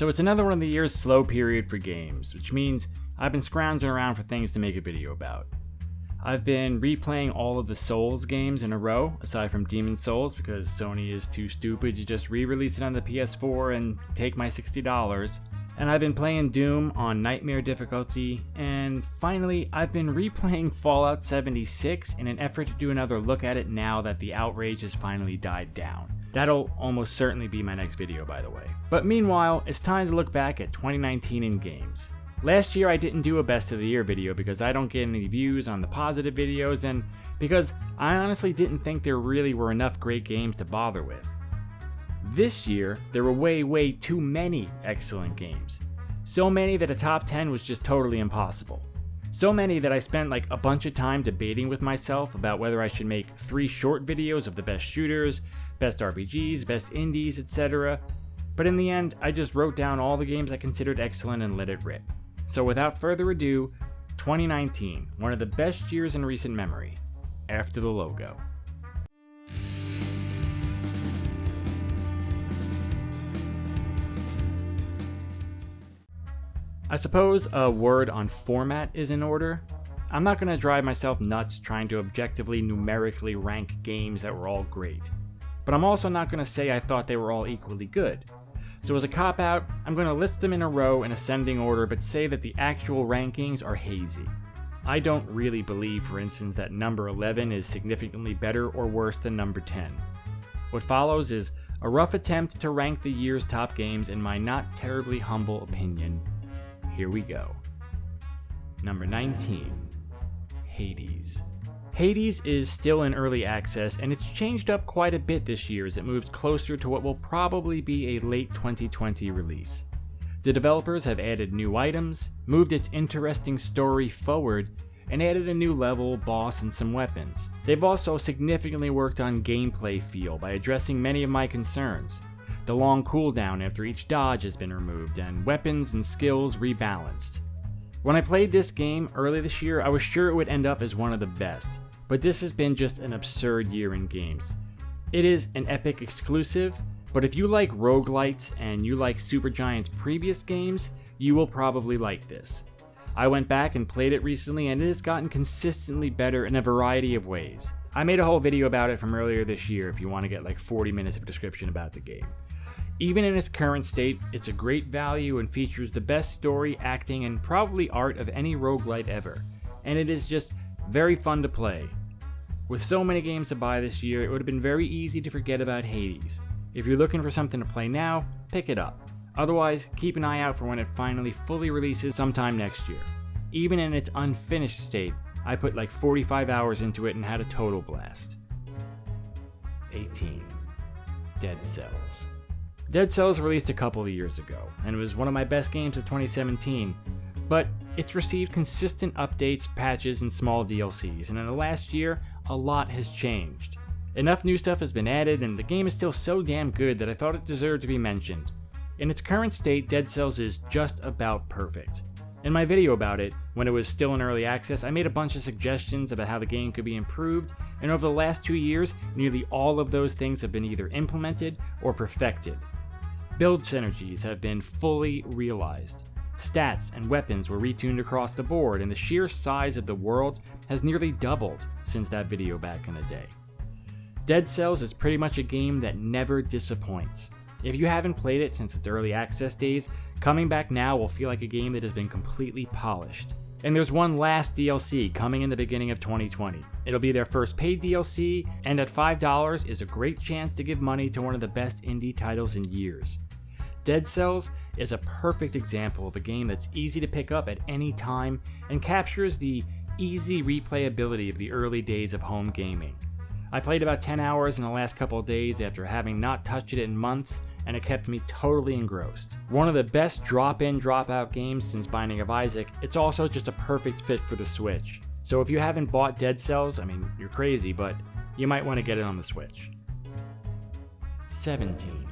So it's another one of the year's slow period for games, which means I've been scrounging around for things to make a video about. I've been replaying all of the Souls games in a row, aside from Demon Souls, because Sony is too stupid to just re-release it on the PS4 and take my $60. And I've been playing Doom on Nightmare difficulty, and finally, I've been replaying Fallout 76 in an effort to do another look at it now that the outrage has finally died down. That'll almost certainly be my next video by the way. But meanwhile, it's time to look back at 2019 in games. Last year I didn't do a best of the year video because I don't get any views on the positive videos and because I honestly didn't think there really were enough great games to bother with. This year, there were way way too many excellent games. So many that a top 10 was just totally impossible. So many that I spent like a bunch of time debating with myself about whether I should make 3 short videos of the best shooters, best RPGs, best indies, etc. But in the end, I just wrote down all the games I considered excellent and let it rip. So without further ado, 2019, one of the best years in recent memory, after the logo. I suppose a word on format is in order. I'm not going to drive myself nuts trying to objectively numerically rank games that were all great. But I'm also not going to say I thought they were all equally good. So as a cop out, I'm going to list them in a row in ascending order but say that the actual rankings are hazy. I don't really believe, for instance, that number 11 is significantly better or worse than number 10. What follows is a rough attempt to rank the year's top games in my not terribly humble opinion. Here we go. Number 19 Hades. Hades is still in early access, and it's changed up quite a bit this year as it moves closer to what will probably be a late 2020 release. The developers have added new items, moved its interesting story forward, and added a new level, boss, and some weapons. They've also significantly worked on gameplay feel by addressing many of my concerns. The long cooldown after each dodge has been removed, and weapons and skills rebalanced. When I played this game early this year, I was sure it would end up as one of the best, but this has been just an absurd year in games. It is an Epic exclusive, but if you like roguelites and you like Supergiant's previous games, you will probably like this. I went back and played it recently and it has gotten consistently better in a variety of ways. I made a whole video about it from earlier this year if you want to get like 40 minutes of description about the game. Even in its current state, it's a great value and features the best story, acting, and probably art of any roguelite ever. And it is just very fun to play. With so many games to buy this year, it would have been very easy to forget about Hades. If you're looking for something to play now, pick it up. Otherwise, keep an eye out for when it finally fully releases sometime next year. Even in its unfinished state, I put like 45 hours into it and had a total blast. 18. Dead Cells. Dead Cells released a couple of years ago, and it was one of my best games of 2017, but it's received consistent updates, patches, and small DLCs, and in the last year, a lot has changed. Enough new stuff has been added, and the game is still so damn good that I thought it deserved to be mentioned. In its current state, Dead Cells is just about perfect. In my video about it, when it was still in early access, I made a bunch of suggestions about how the game could be improved, and over the last two years, nearly all of those things have been either implemented or perfected. Build synergies have been fully realized. Stats and weapons were retuned across the board, and the sheer size of the world has nearly doubled since that video back in the day. Dead Cells is pretty much a game that never disappoints. If you haven't played it since its early access days, coming back now will feel like a game that has been completely polished. And there's one last DLC coming in the beginning of 2020. It'll be their first paid DLC, and at $5 is a great chance to give money to one of the best indie titles in years. Dead Cells is a perfect example of a game that's easy to pick up at any time and captures the easy replayability of the early days of home gaming. I played about 10 hours in the last couple days after having not touched it in months, and it kept me totally engrossed. One of the best drop in, drop out games since Binding of Isaac, it's also just a perfect fit for the Switch. So if you haven't bought Dead Cells, I mean, you're crazy, but you might want to get it on the Switch. 17.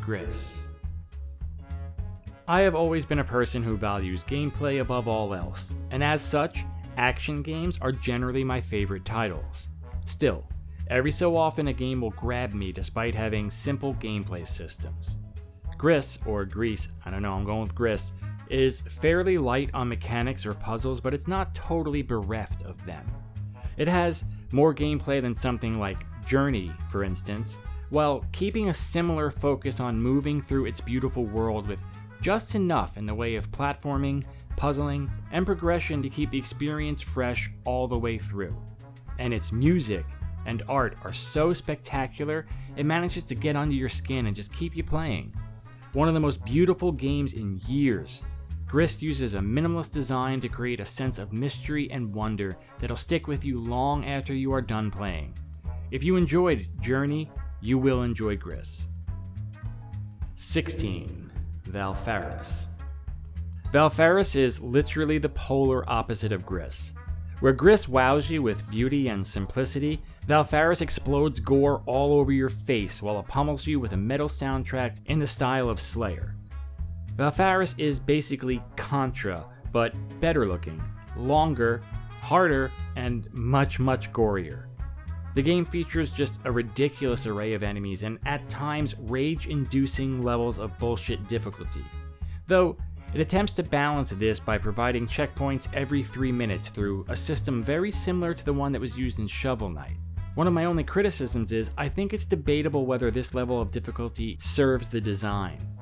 Gris. I have always been a person who values gameplay above all else, and as such, action games are generally my favorite titles. Still, every so often a game will grab me despite having simple gameplay systems. Gris, or Grease, I don't know, I'm going with Gris, is fairly light on mechanics or puzzles, but it's not totally bereft of them. It has more gameplay than something like Journey, for instance, while keeping a similar focus on moving through its beautiful world with just enough in the way of platforming, puzzling, and progression to keep the experience fresh all the way through. And its music and art are so spectacular, it manages to get under your skin and just keep you playing. One of the most beautiful games in years. Gris uses a minimalist design to create a sense of mystery and wonder that'll stick with you long after you are done playing. If you enjoyed Journey, you will enjoy Gris. 16. Valfaris. Valfaris is literally the polar opposite of Gris. Where Gris wows you with beauty and simplicity, Valfaris explodes gore all over your face while it pummels you with a metal soundtrack in the style of Slayer. Valfaris is basically Contra, but better looking, longer, harder, and much, much gorier. The game features just a ridiculous array of enemies and at times rage inducing levels of bullshit difficulty. Though, it attempts to balance this by providing checkpoints every 3 minutes through a system very similar to the one that was used in Shovel Knight. One of my only criticisms is I think it's debatable whether this level of difficulty serves the design.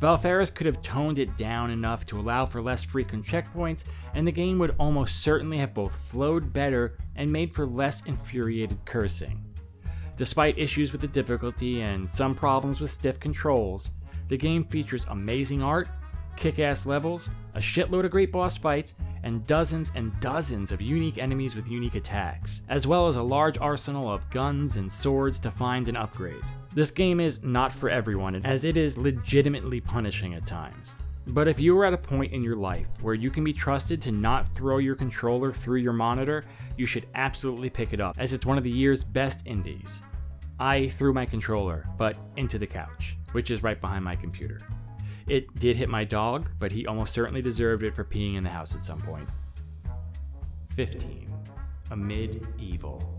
Valfaris could have toned it down enough to allow for less frequent checkpoints, and the game would almost certainly have both flowed better and made for less infuriated cursing. Despite issues with the difficulty and some problems with stiff controls, the game features amazing art, kick ass levels, a shitload of great boss fights, and dozens and dozens of unique enemies with unique attacks, as well as a large arsenal of guns and swords to find and upgrade. This game is not for everyone, as it is legitimately punishing at times. But if you are at a point in your life where you can be trusted to not throw your controller through your monitor, you should absolutely pick it up, as it's one of the year's best indies. I threw my controller, but into the couch, which is right behind my computer. It did hit my dog, but he almost certainly deserved it for peeing in the house at some point. 15. Amid Evil.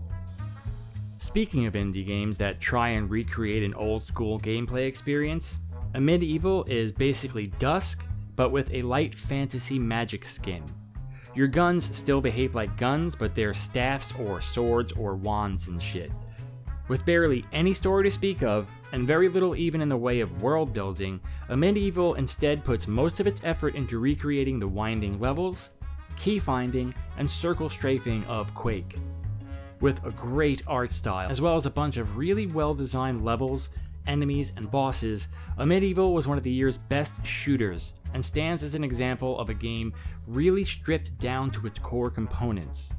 Speaking of indie games that try and recreate an old school gameplay experience, Amid Evil is basically Dusk, but with a light fantasy magic skin. Your guns still behave like guns, but they're staffs or swords or wands and shit. With barely any story to speak of, and very little even in the way of world building, Amid Evil instead puts most of its effort into recreating the winding levels, key finding, and circle strafing of Quake with a great art style, as well as a bunch of really well designed levels, enemies, and bosses, Amid Evil was one of the year's best shooters, and stands as an example of a game really stripped down to its core components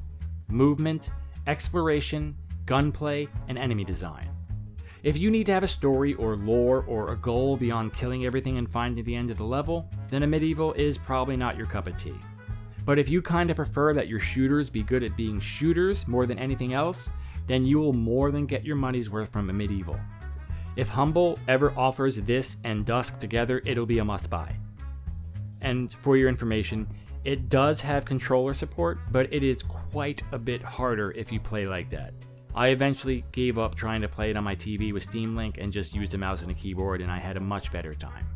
movement, exploration, gunplay, and enemy design. If you need to have a story or lore or a goal beyond killing everything and finding the end of the level, then Amid Evil is probably not your cup of tea. But if you kind of prefer that your shooters be good at being shooters more than anything else, then you will more than get your money's worth from Amid Evil. If Humble ever offers this and Dusk together, it'll be a must buy. And for your information, it does have controller support, but it is quite a bit harder if you play like that. I eventually gave up trying to play it on my TV with Steam Link and just used a mouse and a keyboard, and I had a much better time.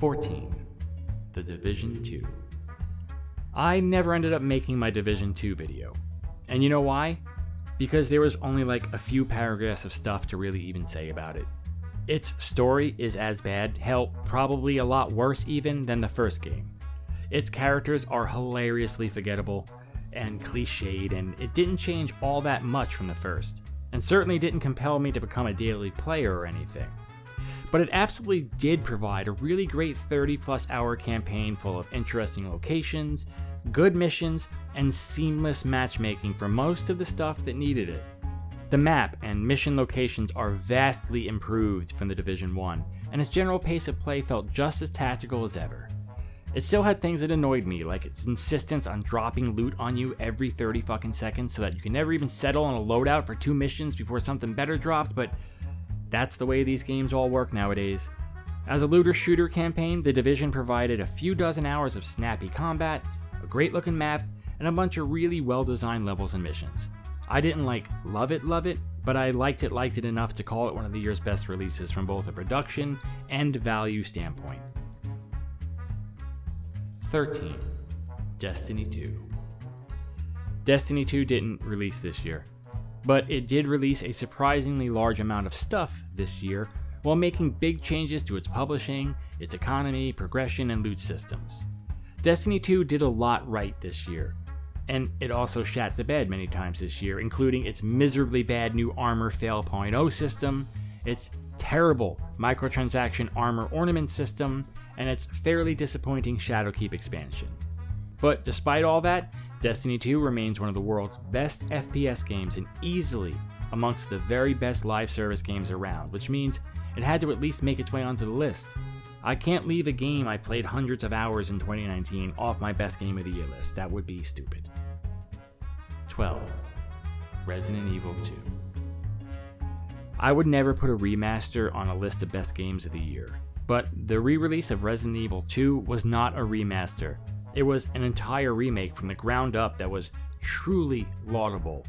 14. The Division 2. I never ended up making my Division 2 video. And you know why? Because there was only like a few paragraphs of stuff to really even say about it. Its story is as bad, hell, probably a lot worse even than the first game. Its characters are hilariously forgettable and cliched, and it didn't change all that much from the first, and certainly didn't compel me to become a daily player or anything. But it absolutely did provide a really great 30 plus hour campaign full of interesting locations, good missions, and seamless matchmaking for most of the stuff that needed it. The map and mission locations are vastly improved from the Division 1, and its general pace of play felt just as tactical as ever. It still had things that annoyed me, like its insistence on dropping loot on you every 30 fucking seconds so that you can never even settle on a loadout for two missions before something better dropped, but that's the way these games all work nowadays. As a looter shooter campaign, The Division provided a few dozen hours of snappy combat, a great looking map, and a bunch of really well designed levels and missions. I didn't like love it, love it, but I liked it liked it enough to call it one of the year's best releases from both a production and value standpoint. 13. Destiny 2. Destiny 2 didn't release this year, but it did release a surprisingly large amount of stuff this year while making big changes to its publishing, its economy, progression, and loot systems. Destiny 2 did a lot right this year, and it also shat the bed many times this year, including its miserably bad new Armor Fail 0.0 system, its terrible microtransaction armor ornament system, and its fairly disappointing Shadowkeep expansion. But despite all that, Destiny 2 remains one of the world's best FPS games and easily amongst the very best live service games around, which means it had to at least make its way onto the list. I can't leave a game I played hundreds of hours in 2019 off my best game of the year list. That would be stupid. 12. Resident Evil 2. I would never put a remaster on a list of best games of the year, but the re release of Resident Evil 2 was not a remaster. It was an entire remake from the ground up that was truly laudable.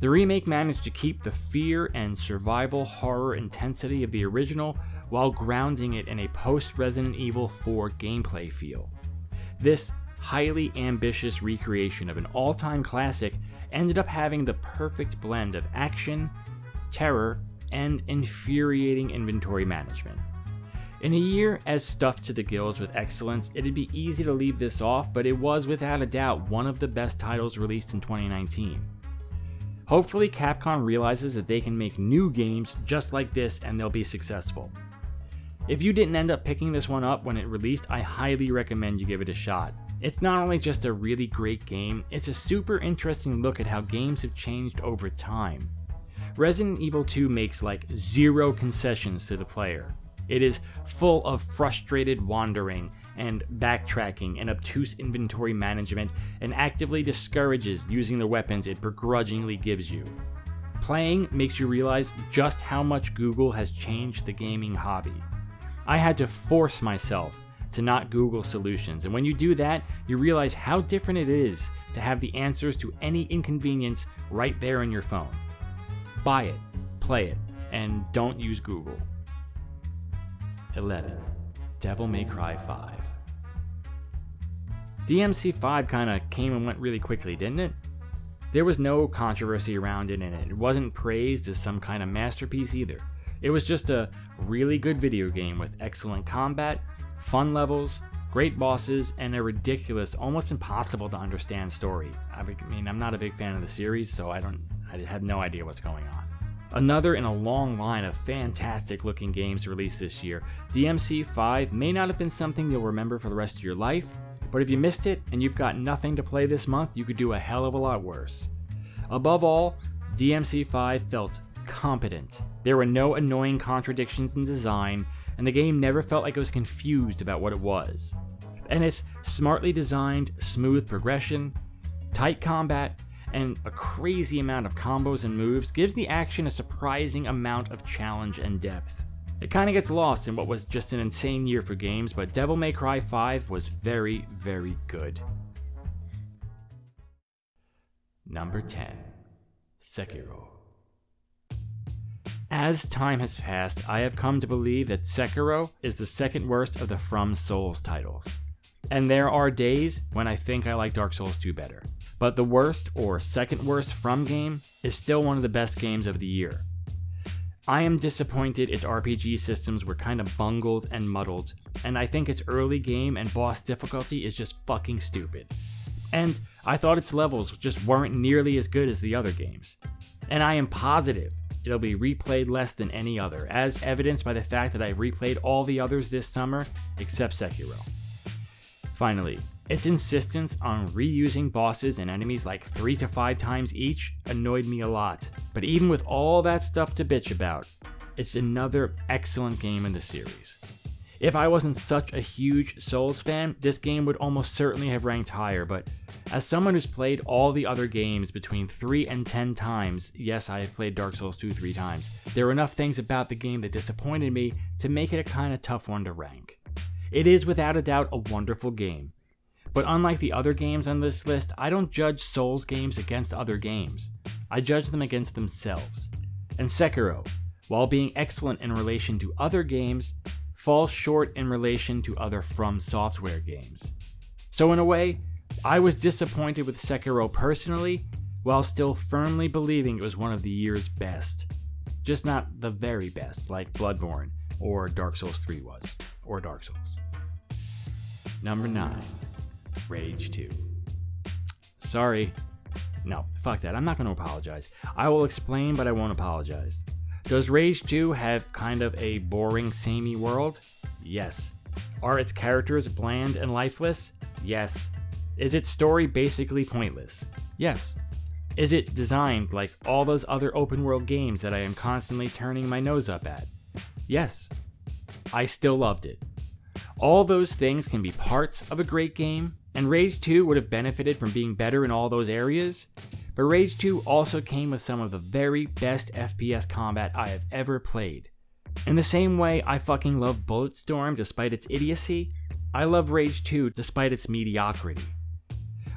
The remake managed to keep the fear and survival horror intensity of the original while grounding it in a post Resident Evil 4 gameplay feel. This highly ambitious recreation of an all time classic ended up having the perfect blend of action, terror, and infuriating inventory management. In a year as stuffed to the gills with excellence, it'd be easy to leave this off, but it was without a doubt one of the best titles released in 2019. Hopefully, Capcom realizes that they can make new games just like this and they'll be successful. If you didn't end up picking this one up when it released, I highly recommend you give it a shot. It's not only just a really great game, it's a super interesting look at how games have changed over time. Resident Evil 2 makes like zero concessions to the player. It is full of frustrated wandering and backtracking and obtuse inventory management and actively discourages using the weapons it begrudgingly gives you. Playing makes you realize just how much Google has changed the gaming hobby. I had to force myself to not Google solutions, and when you do that, you realize how different it is to have the answers to any inconvenience right there in your phone. Buy it, play it, and don't use Google. 11. Devil May Cry 5. DMC 5 kinda came and went really quickly, didn't it? There was no controversy around it, and it wasn't praised as some kind of masterpiece either. It was just a really good video game with excellent combat, fun levels, great bosses, and a ridiculous, almost impossible to understand story. I mean, I'm not a big fan of the series, so I don't, I have no idea what's going on. Another in a long line of fantastic looking games released this year, DMC 5 may not have been something you'll remember for the rest of your life, but if you missed it and you've got nothing to play this month, you could do a hell of a lot worse. Above all, DMC 5 felt competent. There were no annoying contradictions in design, and the game never felt like it was confused about what it was. And its smartly designed, smooth progression, tight combat, and a crazy amount of combos and moves gives the action a surprising amount of challenge and depth. It kinda gets lost in what was just an insane year for games, but Devil May Cry 5 was very, very good. Number 10 Sekiro. As time has passed, I have come to believe that Sekiro is the second worst of the From Souls titles. And there are days when I think I like Dark Souls 2 better. But the worst or second worst From game is still one of the best games of the year. I am disappointed its RPG systems were kind of bungled and muddled, and I think its early game and boss difficulty is just fucking stupid. And I thought its levels just weren't nearly as good as the other games. And I am positive it'll be replayed less than any other, as evidenced by the fact that I've replayed all the others this summer except Sekiro. Finally, its insistence on reusing bosses and enemies like 3 to 5 times each annoyed me a lot, but even with all that stuff to bitch about, it's another excellent game in the series. If I wasn't such a huge Souls fan, this game would almost certainly have ranked higher, but as someone who's played all the other games between 3 and 10 times, yes, I have played Dark Souls 2 3 times, there are enough things about the game that disappointed me to make it a kinda tough one to rank. It is without a doubt a wonderful game, But unlike the other games on this list, I don't judge Souls games against other games. I judge them against themselves. And Sekiro, while being excellent in relation to other games, falls short in relation to other From Software games. So, in a way, I was disappointed with Sekiro personally, while still firmly believing it was one of the year's best. Just not the very best, like Bloodborne or Dark Souls 3 was, or Dark Souls. Number 9 Rage 2. Sorry. No, fuck that. I'm not going to apologize. I will explain, but I won't apologize. Does Rage 2 have kind of a boring, samey world? Yes. Are its characters bland and lifeless? Yes. Is its story basically pointless? Yes. Is it designed like all those other open world games that I am constantly turning my nose up at? Yes. I still loved it. All those things can be parts of a great game, and Rage 2 would have benefited from being better in all those areas, but Rage 2 also came with some of the very best FPS combat I have ever played. In the same way I fucking love Bulletstorm despite its idiocy, I love Rage 2 despite its mediocrity.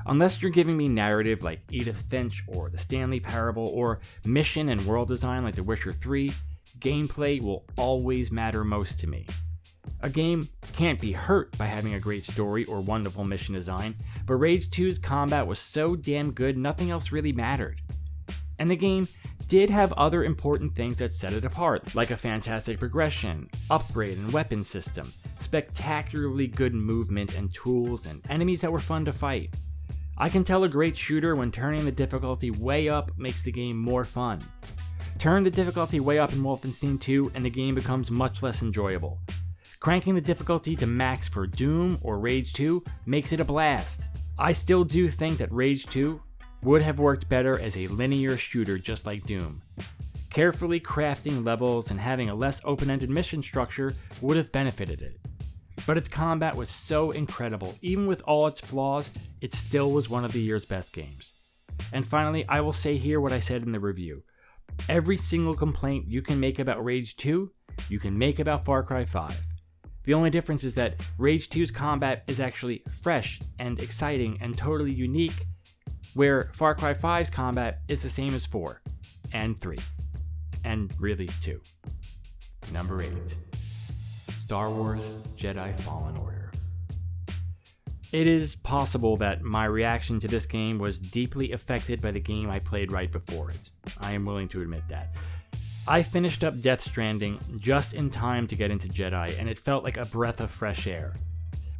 Unless you're giving me narrative like Edith Finch or The Stanley Parable or mission and world design like The Witcher 3, gameplay will always matter most to me. A game can't be hurt by having a great story or wonderful mission design, but Rage 2's combat was so damn good nothing else really mattered. And the game did have other important things that set it apart, like a fantastic progression, upgrade and weapon system, spectacularly good movement and tools, and enemies that were fun to fight. I can tell a great shooter when turning the difficulty way up makes the game more fun. Turn the difficulty way up in Wolfenstein 2 and the game becomes much less enjoyable. Cranking the difficulty to max for Doom or Rage 2 makes it a blast. I still do think that Rage 2 would have worked better as a linear shooter just like Doom. Carefully crafting levels and having a less open ended mission structure would have benefited it. But its combat was so incredible, even with all its flaws, it still was one of the year's best games. And finally, I will say here what I said in the review. Every single complaint you can make about Rage 2, you can make about Far Cry 5. The only difference is that Rage 2's combat is actually fresh and exciting and totally unique, where Far Cry 5's combat is the same as 4 and 3, and really 2. Number 8 Star Wars Jedi Fallen Order. It is possible that my reaction to this game was deeply affected by the game I played right before it. I am willing to admit that. I finished up Death Stranding just in time to get into Jedi, and it felt like a breath of fresh air.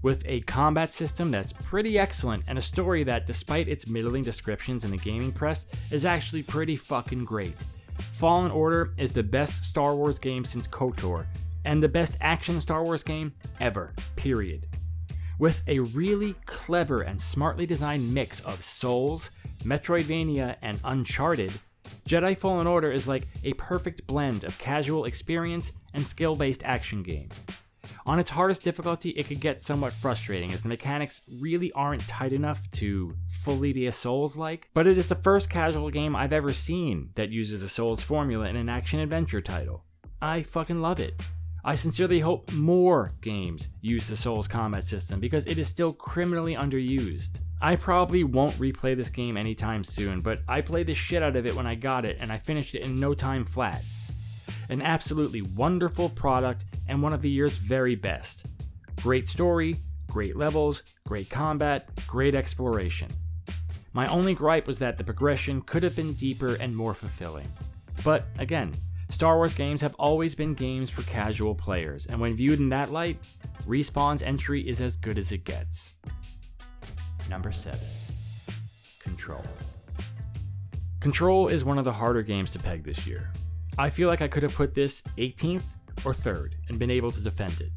With a combat system that's pretty excellent and a story that, despite its middling descriptions in the gaming press, is actually pretty fucking great. Fallen Order is the best Star Wars game since KOTOR, and the best action Star Wars game ever, period. With a really clever and smartly designed mix of Souls, Metroidvania, and Uncharted, Jedi Fallen Order is like a perfect blend of casual experience and skill based action game. On its hardest difficulty, it could get somewhat frustrating as the mechanics really aren't tight enough to fully be a Souls like, but it is the first casual game I've ever seen that uses the Souls formula in an action adventure title. I fucking love it. I sincerely hope more games use the Souls combat system because it is still criminally underused. I probably won't replay this game anytime soon, but I played the shit out of it when I got it and I finished it in no time flat. An absolutely wonderful product and one of the year's very best. Great story, great levels, great combat, great exploration. My only gripe was that the progression could have been deeper and more fulfilling. But again, Star Wars games have always been games for casual players, and when viewed in that light, Respawn's entry is as good as it gets. Number 7 Control. Control is one of the harder games to peg this year. I feel like I could have put this 18th or 3rd and been able to defend it.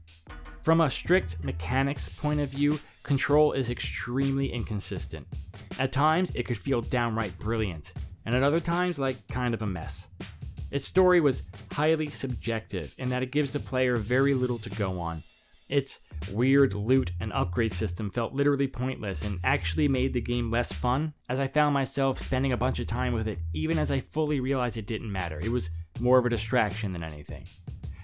From a strict mechanics point of view, Control is extremely inconsistent. At times, it could feel downright brilliant, and at other times, like kind of a mess. Its story was highly subjective in that it gives the player very little to go on. Its weird loot and upgrade system felt literally pointless and actually made the game less fun, as I found myself spending a bunch of time with it even as I fully realized it didn't matter. It was more of a distraction than anything.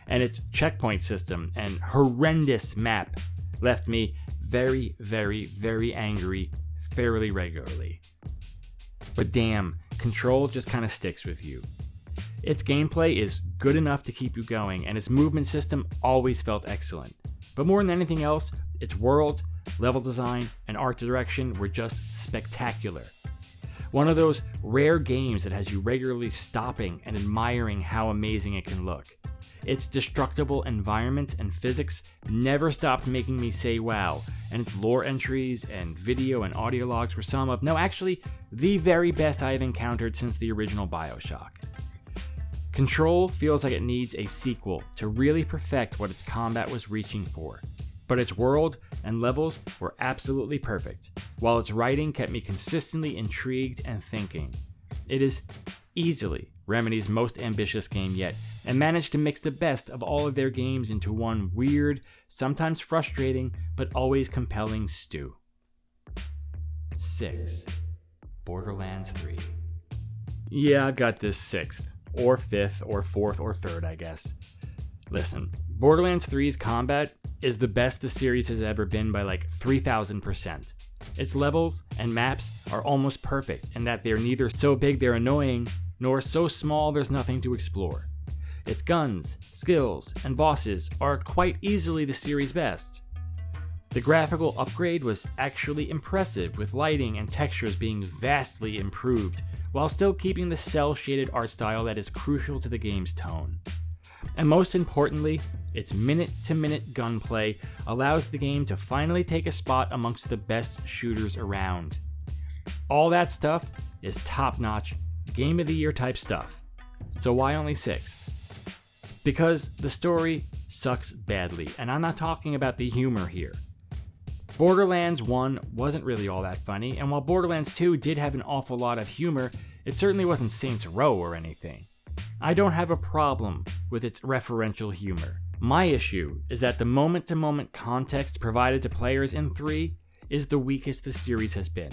And its checkpoint system and horrendous map left me very, very, very angry fairly regularly. But damn, Control just kind of sticks with you. Its gameplay is good enough to keep you going, and its movement system always felt excellent. But more than anything else, its world, level design, and art direction were just spectacular. One of those rare games that has you regularly stopping and admiring how amazing it can look. Its destructible environments and physics never stopped making me say wow, and its lore entries and video and audio logs were some of, no, actually, the very best I have encountered since the original Bioshock. Control feels like it needs a sequel to really perfect what its combat was reaching for, but its world and levels were absolutely perfect, while its writing kept me consistently intrigued and thinking. It is easily Remedy's most ambitious game yet, and managed to mix the best of all of their games into one weird, sometimes frustrating, but always compelling stew. 6. Borderlands 3. Yeah, I've got this sixth or fifth, or fourth, or third, I guess. Listen, Borderlands 3's combat is the best the series has ever been by like 3000%. Its levels and maps are almost perfect in that they're neither so big they're annoying, nor so small there's nothing to explore. Its guns, skills, and bosses are quite easily the series' best. The graphical upgrade was actually impressive, with lighting and textures being vastly improved while still keeping the cel shaded art style that is crucial to the game's tone. And most importantly, its minute to minute gunplay allows the game to finally take a spot amongst the best shooters around. All that stuff is top notch, game of the year type stuff. So why only 6th? Because the story sucks badly, and I'm not talking about the humor here. Borderlands 1 wasn't really all that funny, and while Borderlands 2 did have an awful lot of humor, it certainly wasn't Saints Row or anything. I don't have a problem with its referential humor. My issue is that the moment to moment context provided to players in 3 is the weakest the series has been.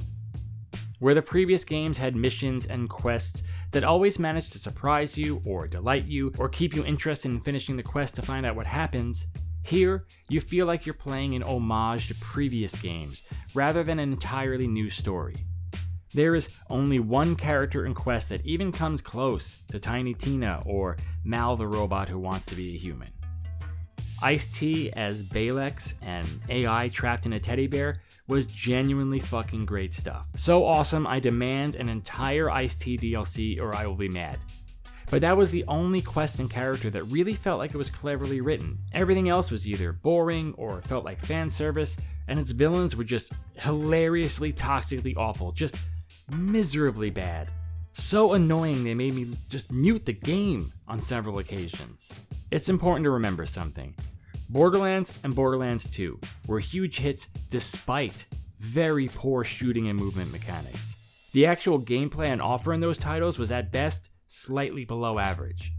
Where the previous games had missions and quests that always managed to surprise you, or delight you, or keep you interested in finishing the quest to find out what happens, here, you feel like you're playing an homage to previous games, rather than an entirely new story. There is only one character in Quest that even comes close to Tiny Tina or Mal the robot who wants to be a human. Ice T as Balex and AI trapped in a teddy bear was genuinely fucking great stuff. So awesome, I demand an entire Ice T DLC or I will be mad. But that was the only quest and character that really felt like it was cleverly written. Everything else was either boring or felt like fan service, and its villains were just hilariously toxically awful, just miserably bad. So annoying they made me just mute the game on several occasions. It's important to remember something. Borderlands and Borderlands 2 were huge hits despite very poor shooting and movement mechanics. The actual gameplay on offer in those titles was at best slightly below average.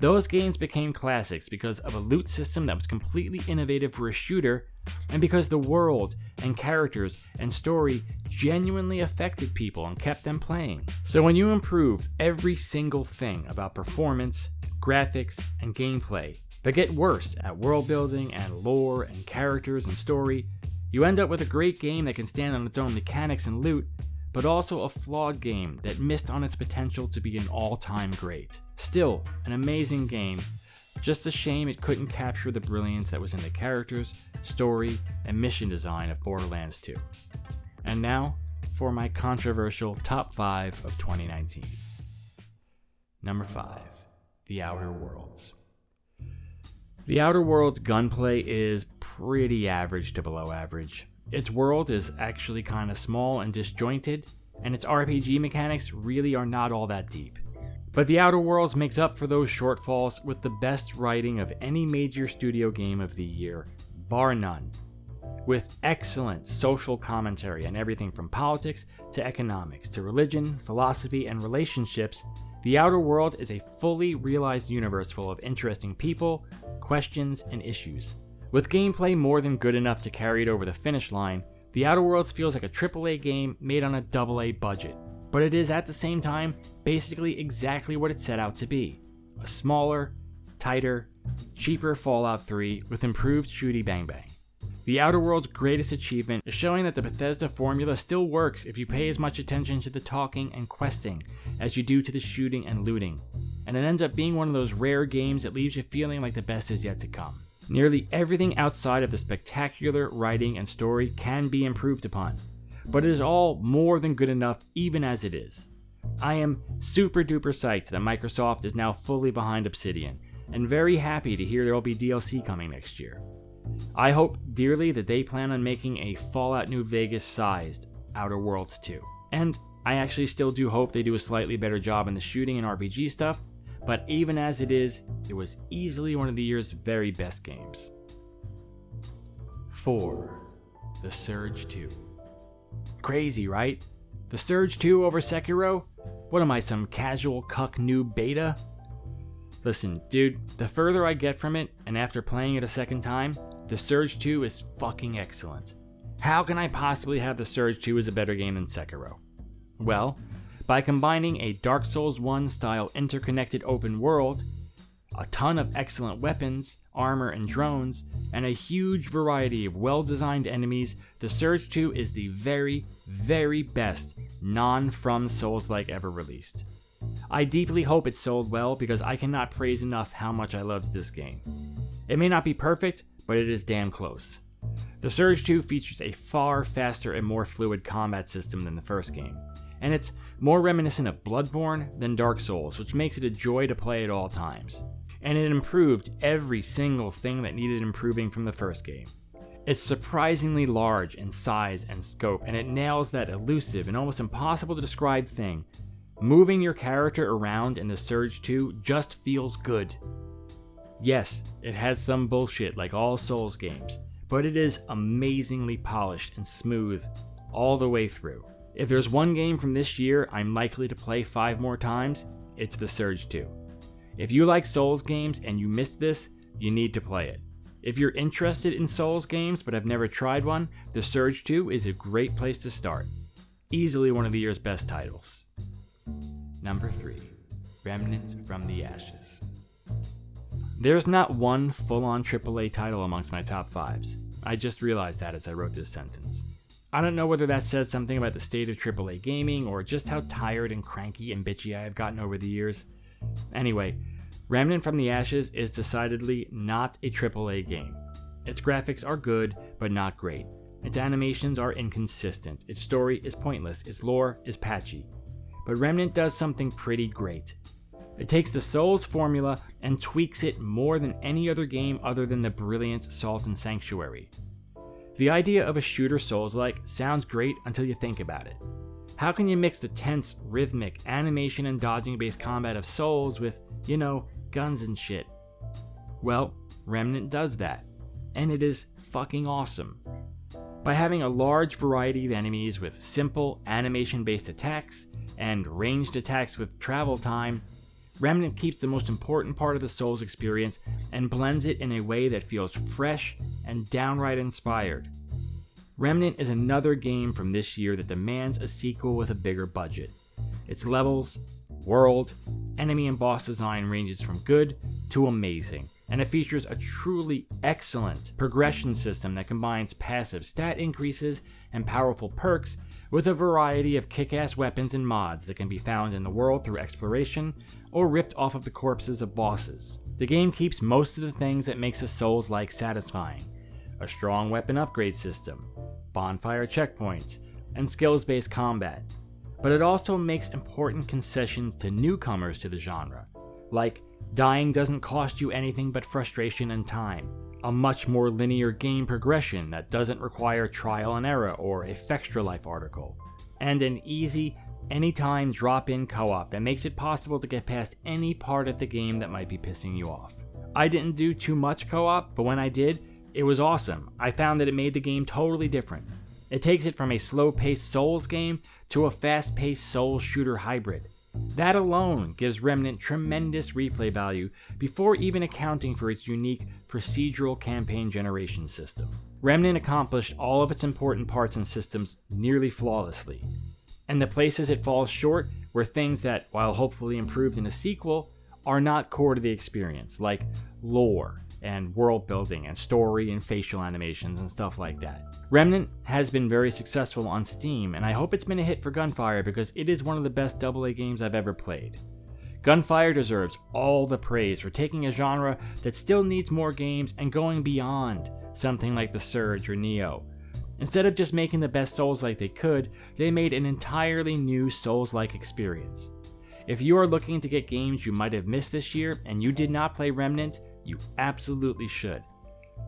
Those games became classics because of a loot system that was completely innovative for a shooter, and because the world and characters and story genuinely affected people and kept them playing. So when you improve every single thing about performance, graphics, and gameplay, but get worse at world building and lore and characters and story, you end up with a great game that can stand on its own mechanics and loot, but also a flawed game that missed on its potential to be an all-time great. Still, an amazing game, just a shame it couldn't capture the brilliance that was in the characters, story, and mission design of Borderlands 2. And now, for my controversial top 5 of 2019. Number 5 The Outer Worlds. The Outer Worlds gunplay is pretty average to below average. Its world is actually kind of small and disjointed, and its RPG mechanics really are not all that deep. But The Outer Worlds makes up for those shortfalls with the best writing of any major studio game of the year, bar none. With excellent social commentary on everything from politics to economics to religion, philosophy, and relationships, The Outer World is a fully realized universe full of interesting people, questions, and issues. With gameplay more than good enough to carry it over the finish line, The Outer Worlds feels like a AAA game made on a AA budget, but it is at the same time basically exactly what it set out to be a smaller, tighter, cheaper Fallout 3 with improved shooty bang bang. The Outer Worlds' greatest achievement is showing that the Bethesda formula still works if you pay as much attention to the talking and questing as you do to the shooting and looting, and it ends up being one of those rare games that leaves you feeling like the best is yet to come. Nearly everything outside of the spectacular writing and story can be improved upon, but it is all more than good enough even as it is. I am super duper psyched that Microsoft is now fully behind Obsidian, and very happy to hear there will be DLC coming next year. I hope dearly that they plan on making a Fallout New Vegas sized Outer Worlds 2. And I actually still do hope they do a slightly better job in the shooting and RPG stuff, but even as it is, it was easily one of the year's very best games. 4. The Surge 2. Crazy, right? The Surge 2 over Sekiro? What am I, some casual cuck new beta? Listen, dude, the further I get from it, and after playing it a second time, the Surge 2 is fucking excellent. How can I possibly have the Surge 2 as a better game than Sekiro? Well, by combining a Dark Souls 1 style interconnected open world, a ton of excellent weapons, armor, and drones, and a huge variety of well designed enemies, the Surge 2 is the very, very best non From Souls like ever released. I deeply hope it sold well because I cannot praise enough how much I loved this game. It may not be perfect, but it is damn close. The Surge 2 features a far faster and more fluid combat system than the first game, and it's more reminiscent of Bloodborne than Dark Souls, which makes it a joy to play at all times. And it improved every single thing that needed improving from the first game. It's surprisingly large in size and scope, and it nails that elusive and almost impossible to describe thing. Moving your character around in the Surge 2 just feels good. Yes, it has some bullshit like all Souls games, but it is amazingly polished and smooth all the way through. If there's one game from this year I'm likely to play five more times, it's The Surge 2. If you like Souls games and you missed this, you need to play it. If you're interested in Souls games but have never tried one, The Surge 2 is a great place to start. Easily one of the year's best titles. Number 3 Remnants from the Ashes. There's not one full on AAA title amongst my top fives. I just realized that as I wrote this sentence. I don't know whether that says something about the state of AAA gaming or just how tired and cranky and bitchy I have gotten over the years. Anyway, Remnant from the Ashes is decidedly not a AAA game. Its graphics are good, but not great. Its animations are inconsistent. Its story is pointless. Its lore is patchy. But Remnant does something pretty great. It takes the Souls formula and tweaks it more than any other game other than the brilliant Salt and Sanctuary. The idea of a shooter Souls like sounds great until you think about it. How can you mix the tense, rhythmic, animation and dodging based combat of Souls with, you know, guns and shit? Well, Remnant does that, and it is fucking awesome. By having a large variety of enemies with simple animation based attacks and ranged attacks with travel time, Remnant keeps the most important part of the Souls experience and blends it in a way that feels fresh and downright inspired. Remnant is another game from this year that demands a sequel with a bigger budget. Its levels, world, enemy and boss design ranges from good to amazing, and it features a truly excellent progression system that combines passive stat increases and powerful perks with a variety of kick ass weapons and mods that can be found in the world through exploration or ripped off of the corpses of bosses. The game keeps most of the things that makes a Souls like satisfying a strong weapon upgrade system, bonfire checkpoints, and skills based combat. But it also makes important concessions to newcomers to the genre, like dying doesn't cost you anything but frustration and time, a much more linear game progression that doesn't require trial and error or a Fextralife article, and an easy, anytime drop in co op that makes it possible to get past any part of the game that might be pissing you off. I didn't do too much co op, but when I did, it was awesome. I found that it made the game totally different. It takes it from a slow paced Souls game to a fast paced Souls shooter hybrid. That alone gives Remnant tremendous replay value before even accounting for its unique procedural campaign generation system. Remnant accomplished all of its important parts and systems nearly flawlessly. And the places it falls short were things that, while hopefully improved in a sequel, are not core to the experience, like lore, and world building and story and facial animations and stuff like that. Remnant has been very successful on Steam, and I hope it's been a hit for Gunfire because it is one of the best AA games I've ever played. Gunfire deserves all the praise for taking a genre that still needs more games and going beyond something like The Surge or Nioh. Instead of just making the best Souls like they could, they made an entirely new Souls like experience. If you are looking to get games you might have missed this year and you did not play Remnant, you absolutely should.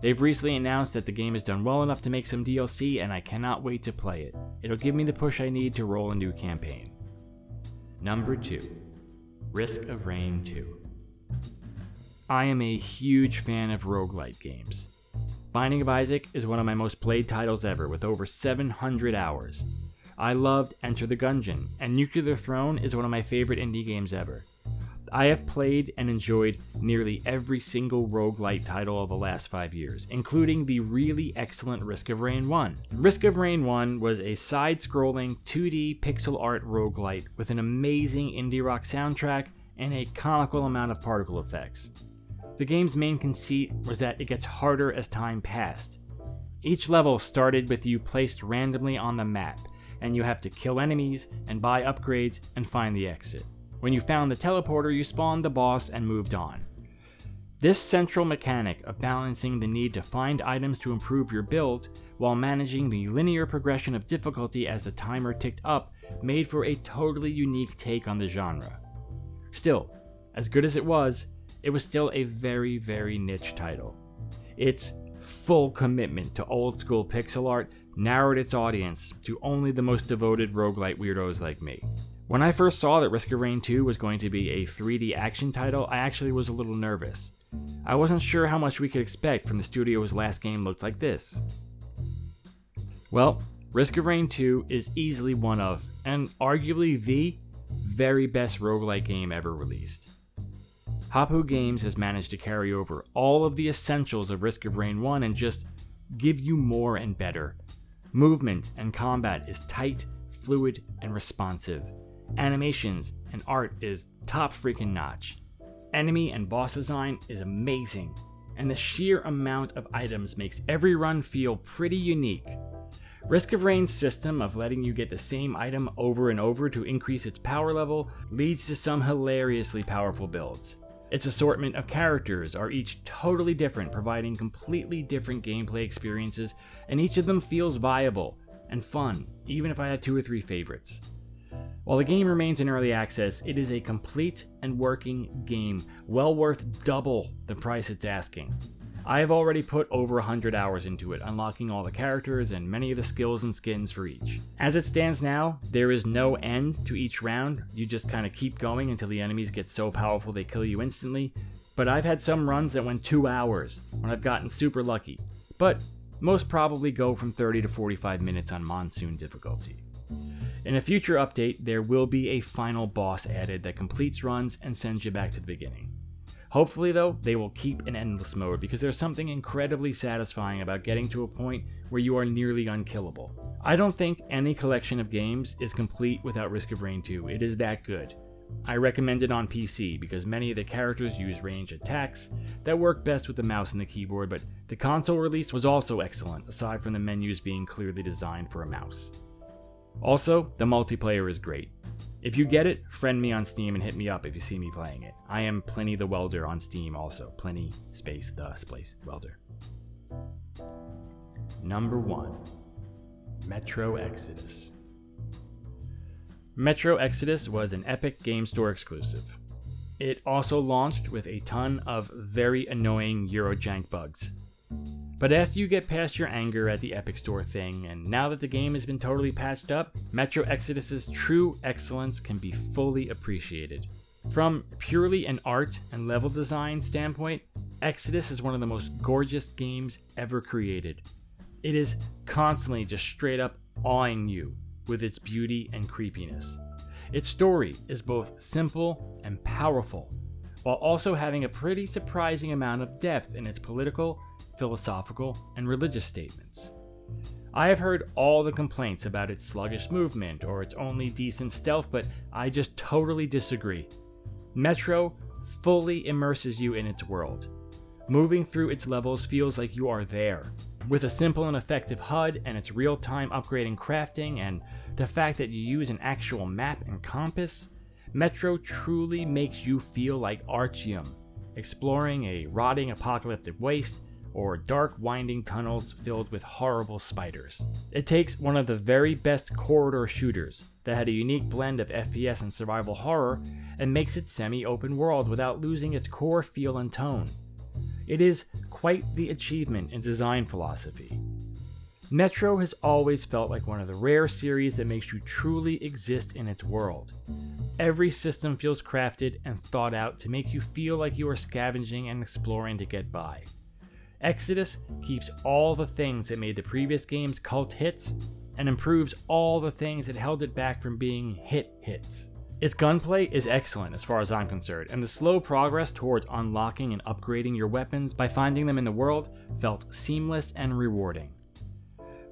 They've recently announced that the game has done well enough to make some DLC, and I cannot wait to play it. It'll give me the push I need to roll a new campaign. Number 2 Risk of Rain 2. I am a huge fan of roguelite games. Binding of Isaac is one of my most played titles ever, with over 700 hours. I loved Enter the Gungeon, and Nuclear Throne is one of my favorite indie games ever. I have played and enjoyed nearly every single roguelite title of the last five years, including the really excellent Risk of Rain 1. Risk of Rain 1 was a side scrolling 2D pixel art roguelite with an amazing indie rock soundtrack and a comical amount of particle effects. The game's main conceit was that it gets harder as time passed. Each level started with you placed randomly on the map, and you have to kill enemies and buy upgrades and find the exit. When you found the teleporter, you spawned the boss and moved on. This central mechanic of balancing the need to find items to improve your build while managing the linear progression of difficulty as the timer ticked up made for a totally unique take on the genre. Still, as good as it was, it was still a very, very niche title. Its full commitment to old school pixel art narrowed its audience to only the most devoted roguelite weirdos like me. When I first saw that Risk of Rain 2 was going to be a 3D action title, I actually was a little nervous. I wasn't sure how much we could expect from the studio's last game looked like this. Well, Risk of Rain 2 is easily one of, and arguably the, very best roguelike game ever released. Hopoo Games has managed to carry over all of the essentials of Risk of Rain 1 and just give you more and better. Movement and combat is tight, fluid, and responsive. Animations and art is top freaking notch. Enemy and boss design is amazing, and the sheer amount of items makes every run feel pretty unique. Risk of Rain's system of letting you get the same item over and over to increase its power level leads to some hilariously powerful builds. Its assortment of characters are each totally different, providing completely different gameplay experiences, and each of them feels viable and fun, even if I had two or three favorites. While the game remains in early access, it is a complete and working game, well worth double the price it's asking. I have already put over 100 hours into it, unlocking all the characters and many of the skills and skins for each. As it stands now, there is no end to each round, you just kind of keep going until the enemies get so powerful they kill you instantly, but I've had some runs that went 2 hours, when I've gotten super lucky, but most probably go from 30 to 45 minutes on Monsoon difficulty. In a future update, there will be a final boss added that completes runs and sends you back to the beginning. Hopefully, though, they will keep an endless mode because there's something incredibly satisfying about getting to a point where you are nearly unkillable. I don't think any collection of games is complete without Risk of Rain 2, it is that good. I recommend it on PC because many of the characters use range attacks that work best with the mouse and the keyboard, but the console release was also excellent, aside from the menus being clearly designed for a mouse. Also, the multiplayer is great. If you get it, friend me on Steam and hit me up if you see me playing it. I am Pliny the Welder on Steam also. Pliny space the space welder. Number 1 Metro Exodus. Metro Exodus was an Epic Game Store exclusive. It also launched with a ton of very annoying Eurojank bugs. But after you get past your anger at the Epic Store thing, and now that the game has been totally patched up, Metro Exodus's true excellence can be fully appreciated. From purely an art and level design standpoint, Exodus is one of the most gorgeous games ever created. It is constantly just straight up awing you with its beauty and creepiness. Its story is both simple and powerful, while also having a pretty surprising amount of depth in its political philosophical, and religious statements. I have heard all the complaints about its sluggish movement or its only decent stealth, but I just totally disagree. Metro fully immerses you in its world. Moving through its levels feels like you are there. With a simple and effective HUD and its real-time upgrading crafting and the fact that you use an actual map and compass, Metro truly makes you feel like Artyom, exploring a rotting apocalyptic waste or dark winding tunnels filled with horrible spiders. It takes one of the very best corridor shooters that had a unique blend of FPS and survival horror and makes it semi-open world without losing its core feel and tone. It is quite the achievement in design philosophy. Metro has always felt like one of the rare series that makes you truly exist in its world. Every system feels crafted and thought out to make you feel like you are scavenging and exploring to get by. Exodus keeps all the things that made the previous games cult hits and improves all the things that held it back from being hit hits. Its gunplay is excellent as far as I'm concerned, and the slow progress towards unlocking and upgrading your weapons by finding them in the world felt seamless and rewarding.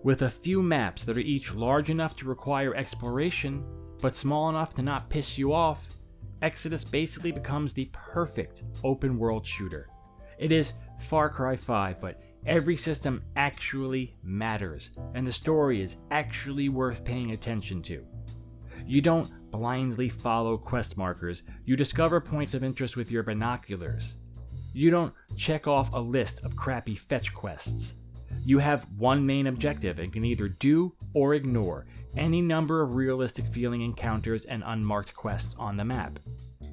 With a few maps that are each large enough to require exploration, but small enough to not piss you off, Exodus basically becomes the perfect open world shooter. It is Far Cry 5, but every system actually matters, and the story is actually worth paying attention to. You don't blindly follow quest markers, you discover points of interest with your binoculars. You don't check off a list of crappy fetch quests. You have one main objective and can either do or ignore any number of realistic feeling encounters and unmarked quests on the map.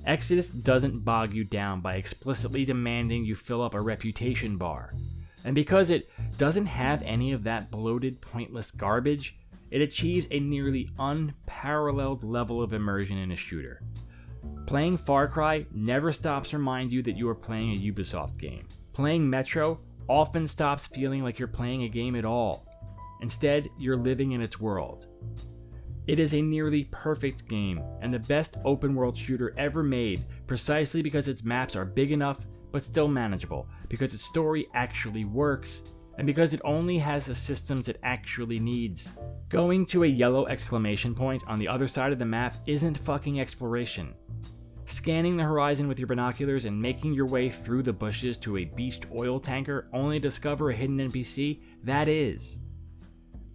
Exodus doesn't bog you down by explicitly demanding you fill up a reputation bar. And because it doesn't have any of that bloated, pointless garbage, it achieves a nearly unparalleled level of immersion in a shooter. Playing Far Cry never stops to remind you that you are playing a Ubisoft game. Playing Metro often stops feeling like you're playing a game at all. Instead, you're living in its world. It is a nearly perfect game, and the best open world shooter ever made precisely because its maps are big enough but still manageable, because its story actually works, and because it only has the systems it actually needs. Going to a yellow exclamation point on the other side of the map isn't fucking exploration. Scanning the horizon with your binoculars and making your way through the bushes to a beast oil tanker only to discover a hidden NPC, that is.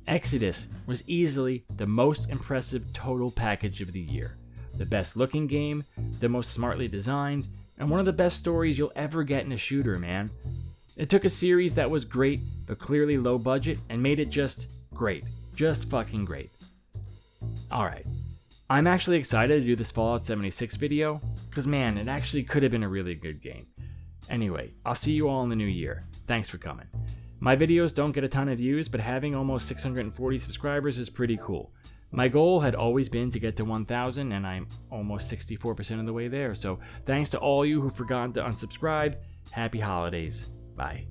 Exodus was easily the most impressive total package of the year. The best looking game, the most smartly designed, and one of the best stories you'll ever get in a shooter, man. It took a series that was great, but clearly low budget, and made it just great. Just fucking great. Alright. I'm actually excited to do this Fallout 76 video, because man, it actually could have been a really good game. Anyway, I'll see you all in the new year. Thanks for coming. My videos don't get a ton of views, but having almost 640 subscribers is pretty cool. My goal had always been to get to 1,000, and I'm almost 64% of the way there. So thanks to all you who forgot to unsubscribe. Happy holidays. Bye.